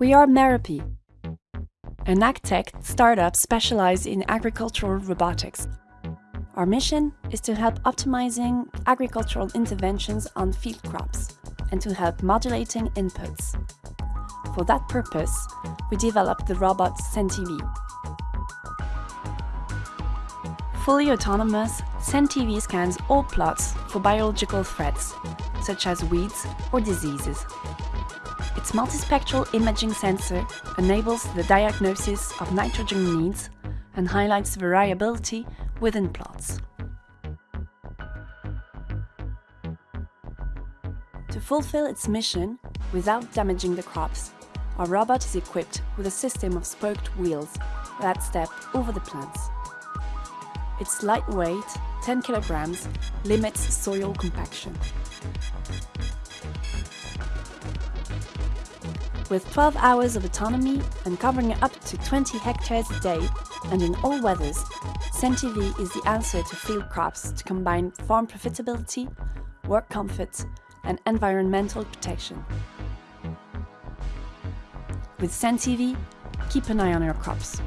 We are Meropy, an agtech startup specialized in agricultural robotics. Our mission is to help optimizing agricultural interventions on field crops and to help modulating inputs. For that purpose, we developed the robot SentiV. Fully autonomous, SentiV scans all plots for biological threats, such as weeds or diseases. Its multispectral imaging sensor enables the diagnosis of nitrogen needs and highlights variability within plots. To fulfill its mission without damaging the crops, our robot is equipped with a system of spoked wheels that step over the plants. Its lightweight, 10 kilograms, limits soil compaction. With 12 hours of autonomy and covering up to 20 hectares a day, and in all weathers, SentiV is the answer to field crops to combine farm profitability, work comfort, and environmental protection. With SentiV, keep an eye on your crops.